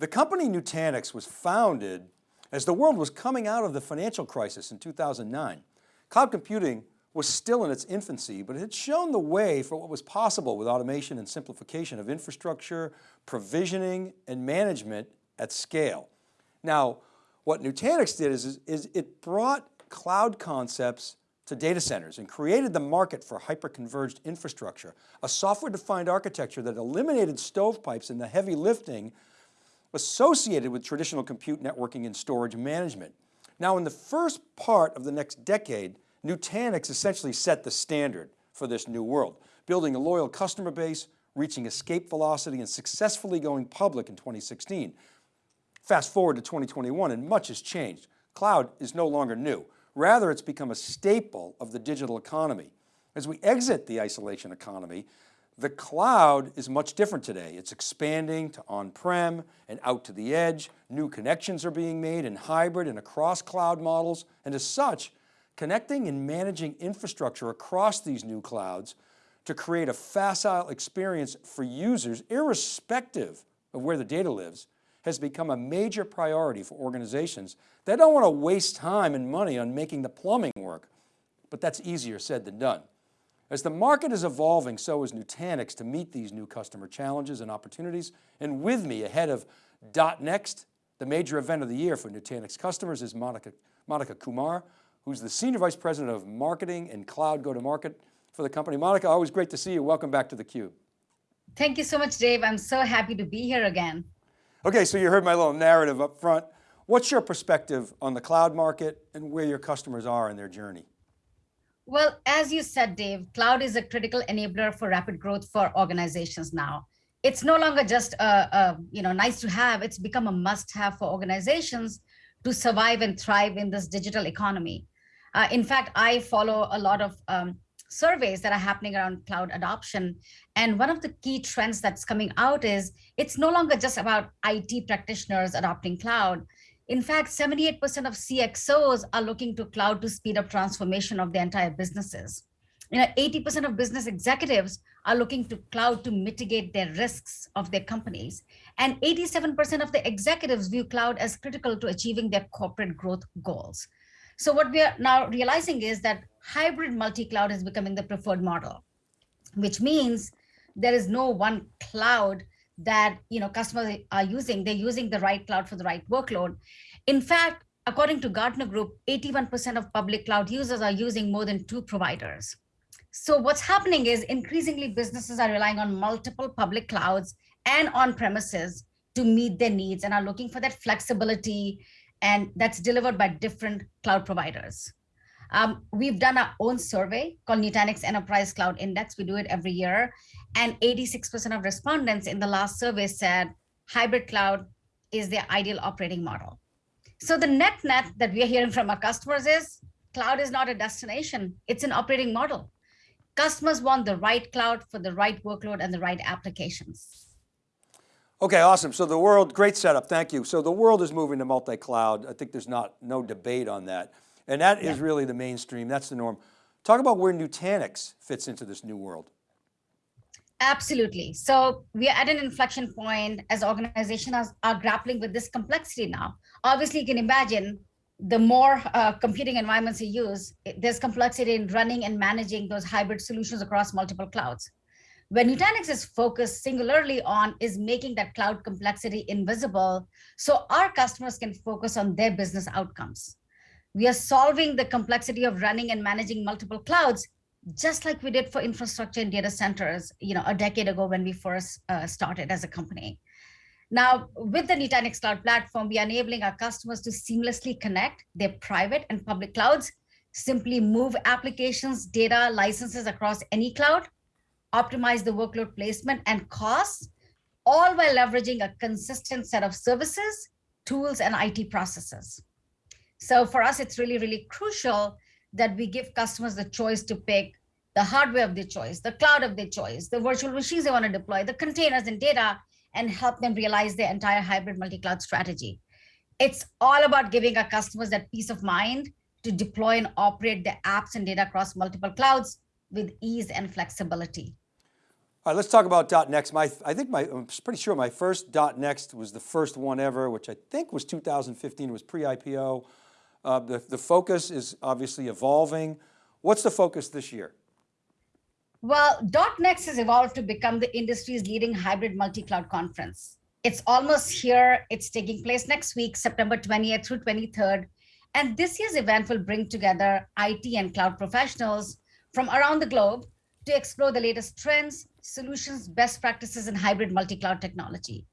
The company Nutanix was founded as the world was coming out of the financial crisis in 2009. Cloud computing was still in its infancy, but it had shown the way for what was possible with automation and simplification of infrastructure, provisioning, and management at scale. Now, what Nutanix did is, is it brought cloud concepts to data centers and created the market for hyper-converged infrastructure, a software-defined architecture that eliminated stovepipes and the heavy lifting associated with traditional compute networking and storage management. Now in the first part of the next decade, Nutanix essentially set the standard for this new world, building a loyal customer base, reaching escape velocity and successfully going public in 2016. Fast forward to 2021 and much has changed. Cloud is no longer new. Rather, it's become a staple of the digital economy. As we exit the isolation economy, the cloud is much different today. It's expanding to on-prem and out to the edge. New connections are being made in hybrid and across cloud models. And as such, connecting and managing infrastructure across these new clouds to create a facile experience for users, irrespective of where the data lives, has become a major priority for organizations that don't want to waste time and money on making the plumbing work, but that's easier said than done. As the market is evolving, so is Nutanix to meet these new customer challenges and opportunities. And with me ahead of .next, the major event of the year for Nutanix customers is Monica, Monica Kumar, who's the Senior Vice President of Marketing and Cloud Go-to-Market for the company. Monica, always great to see you. Welcome back to theCUBE. Thank you so much, Dave. I'm so happy to be here again. Okay, so you heard my little narrative up front. What's your perspective on the cloud market and where your customers are in their journey? Well, as you said, Dave, cloud is a critical enabler for rapid growth for organizations now. It's no longer just a, a you know nice to have, it's become a must have for organizations to survive and thrive in this digital economy. Uh, in fact, I follow a lot of um, surveys that are happening around cloud adoption. And one of the key trends that's coming out is it's no longer just about IT practitioners adopting cloud. In fact, 78% of CXOs are looking to cloud to speed up transformation of their entire businesses. You know, 80% of business executives are looking to cloud to mitigate their risks of their companies. And 87% of the executives view cloud as critical to achieving their corporate growth goals. So what we are now realizing is that hybrid multi-cloud is becoming the preferred model, which means there is no one cloud that you know customers are using. They're using the right cloud for the right workload. In fact, according to Gartner Group, 81% of public cloud users are using more than two providers. So what's happening is increasingly businesses are relying on multiple public clouds and on premises to meet their needs and are looking for that flexibility and that's delivered by different cloud providers. Um, we've done our own survey called Nutanix Enterprise Cloud Index. We do it every year. And 86% of respondents in the last survey said hybrid cloud is their ideal operating model. So the net net that we are hearing from our customers is cloud is not a destination, it's an operating model. Customers want the right cloud for the right workload and the right applications. Okay, awesome. So the world, great setup, thank you. So the world is moving to multi-cloud. I think there's not no debate on that. And that yeah. is really the mainstream, that's the norm. Talk about where Nutanix fits into this new world. Absolutely. So we are at an inflection point as organizations are, grappling with this complexity now. Obviously, you can imagine the more uh, computing environments you use, there's complexity in running and managing those hybrid solutions across multiple clouds. Where Nutanix is focused singularly on is making that cloud complexity invisible so our customers can focus on their business outcomes. We are solving the complexity of running and managing multiple clouds, just like we did for infrastructure and data centers, you know, a decade ago when we first uh, started as a company. Now, with the Nutanix Cloud Platform, we are enabling our customers to seamlessly connect their private and public clouds, simply move applications, data, licenses across any cloud, optimize the workload placement and costs, all while leveraging a consistent set of services, tools, and IT processes. So for us, it's really, really crucial that we give customers the choice to pick the hardware of their choice, the cloud of their choice, the virtual machines they want to deploy, the containers and data, and help them realize their entire hybrid multi-cloud strategy. It's all about giving our customers that peace of mind to deploy and operate the apps and data across multiple clouds with ease and flexibility. All right, let's talk about dot .next. My, I think my, I'm pretty sure my first .next was the first one ever, which I think was 2015, it was pre-IPO. Uh, the, the focus is obviously evolving. What's the focus this year? Well, .next has evolved to become the industry's leading hybrid multi-cloud conference. It's almost here. It's taking place next week, September 20th through 23rd. And this year's event will bring together IT and cloud professionals from around the globe to explore the latest trends, solutions, best practices in hybrid multi-cloud technology.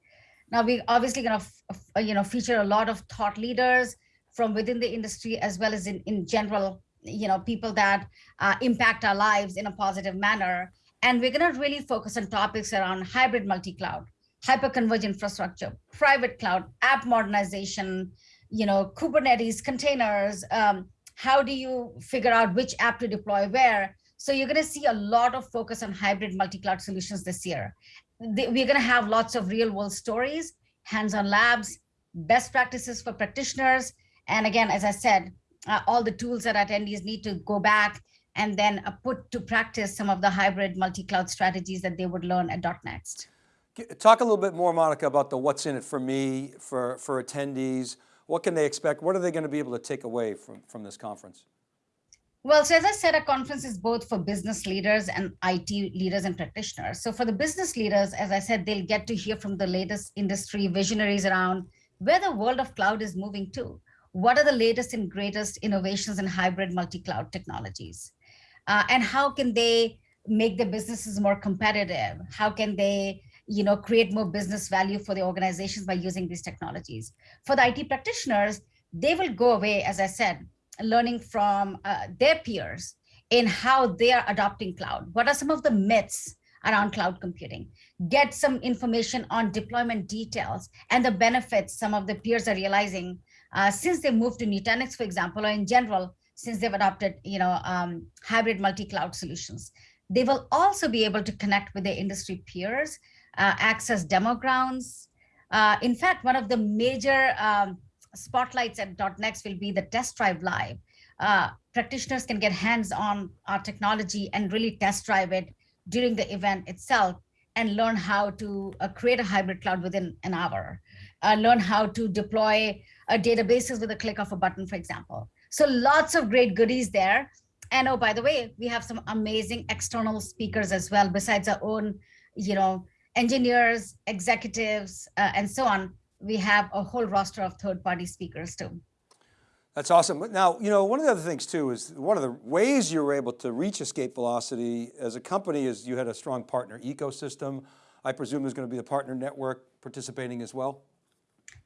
Now we're obviously going to you know feature a lot of thought leaders from within the industry as well as in, in general, you know, people that uh, impact our lives in a positive manner. And we're going to really focus on topics around hybrid multi-cloud, hyper-converged infrastructure, private cloud, app modernization, you know, Kubernetes, containers, um, how do you figure out which app to deploy where? So you're going to see a lot of focus on hybrid multi-cloud solutions this year. We're going to have lots of real world stories, hands-on labs, best practices for practitioners. And again, as I said, uh, all the tools that attendees need to go back and then uh, put to practice some of the hybrid multi-cloud strategies that they would learn at .next. Talk a little bit more, Monica, about the what's in it for me, for, for attendees. What can they expect? What are they going to be able to take away from, from this conference? Well, so as I said, a conference is both for business leaders and IT leaders and practitioners. So for the business leaders, as I said, they'll get to hear from the latest industry visionaries around where the world of cloud is moving to. What are the latest and greatest innovations in hybrid multi-cloud technologies? Uh, and how can they make their businesses more competitive? How can they you know, create more business value for the organizations by using these technologies? For the IT practitioners, they will go away, as I said, learning from uh, their peers in how they are adopting cloud. What are some of the myths around cloud computing? Get some information on deployment details and the benefits some of the peers are realizing uh, since they moved to Nutanix, for example, or in general, since they've adopted you know, um, hybrid multi-cloud solutions. They will also be able to connect with their industry peers, uh, access demo grounds. Uh, in fact, one of the major um, spotlights at .next will be the test drive live. Uh, practitioners can get hands on our technology and really test drive it during the event itself and learn how to uh, create a hybrid cloud within an hour, uh, learn how to deploy databases with a click of a button, for example. So lots of great goodies there. And oh, by the way, we have some amazing external speakers as well, besides our own, you know, engineers, executives, uh, and so on we have a whole roster of third party speakers too. That's awesome. Now, you know, one of the other things too is one of the ways you were able to reach Escape Velocity as a company is you had a strong partner ecosystem. I presume there's going to be a partner network participating as well?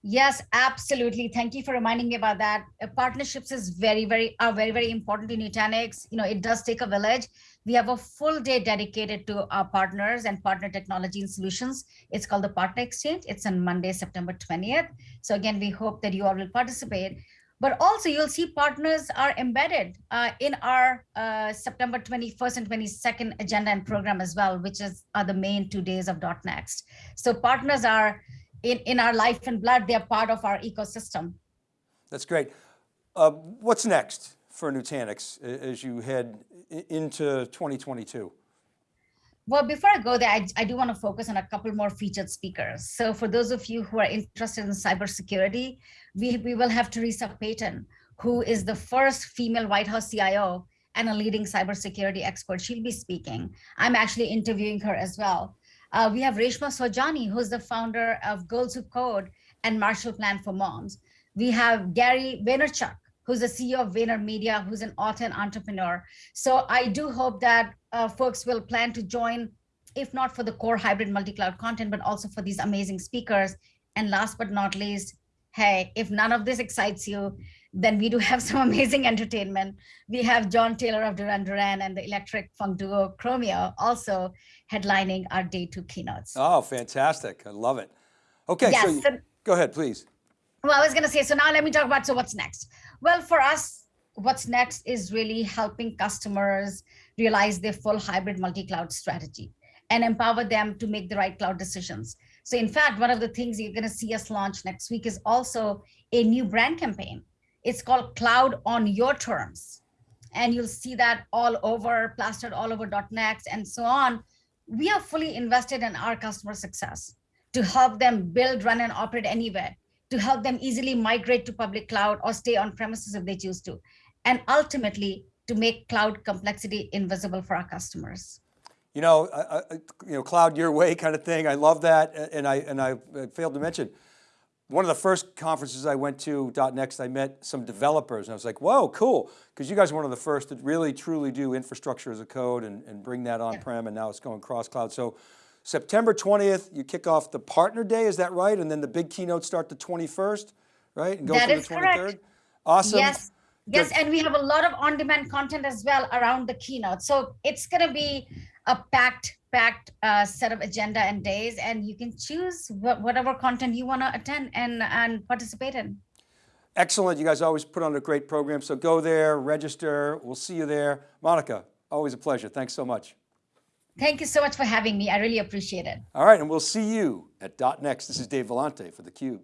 Yes, absolutely. Thank you for reminding me about that. Uh, partnerships is very, very, are very, very important in Nutanix. You know, it does take a village. We have a full day dedicated to our partners and partner technology and solutions. It's called the Partner Exchange. It's on Monday, September 20th. So again, we hope that you all will participate. But also you'll see partners are embedded uh, in our uh, September 21st and 22nd agenda and program as well, which is are the main two days of .next. So partners are in, in our life and blood, they're part of our ecosystem. That's great. Uh, what's next for Nutanix as you head into 2022? Well, before I go there, I, I do want to focus on a couple more featured speakers. So for those of you who are interested in cybersecurity, we, we will have Theresa Payton, who is the first female White House CIO and a leading cybersecurity expert. She'll be speaking. I'm actually interviewing her as well. Uh, we have Reshma Saujani, who's the founder of Girls Who Code and Marshall Plan for Moms. We have Gary Vaynerchuk, who's the CEO of VaynerMedia, who's an author and entrepreneur. So I do hope that uh, folks will plan to join, if not for the core hybrid multi-cloud content, but also for these amazing speakers. And last but not least, hey, if none of this excites you, then we do have some amazing entertainment. We have John Taylor of Duran Duran and the electric funk duo Chromeo also headlining our day two keynotes. Oh, fantastic. I love it. Okay, yes, so, so go ahead, please. Well, I was going to say, so now let me talk about, so what's next? Well, for us, what's next is really helping customers realize their full hybrid multi-cloud strategy and empower them to make the right cloud decisions. So in fact, one of the things you're going to see us launch next week is also a new brand campaign. It's called Cloud on Your Terms. And you'll see that all over, plastered all over .next and so on. we are fully invested in our customer success to help them build, run, and operate anywhere, to help them easily migrate to public cloud or stay on premises if they choose to, and ultimately to make cloud complexity invisible for our customers. You know, I, I, you know, cloud your way kind of thing. I love that. Uh, and I, and I failed to mention, one of the first conferences I went to, .next, I met some developers and I was like, whoa, cool. Because you guys are one of the first to really truly do infrastructure as a code and, and bring that on-prem and now it's going cross-cloud. So September 20th, you kick off the partner day, is that right? And then the big keynotes start the 21st, right? And go That is the 23rd? correct. Awesome. Yes, yes, Good. and we have a lot of on-demand content as well around the keynote. So it's gonna be a packed, packed uh, set of agenda and days, and you can choose wha- whatever content you wanna attend and, and participate in. Excellent, you guys always put on a great program. So go there, register, we'll see you there. Monica, always a pleasure, thanks so much. Thank you so much for having me. I really appreciate it. All right, and we'll see you at dot .next. This is Dave Vellante for theCUBE.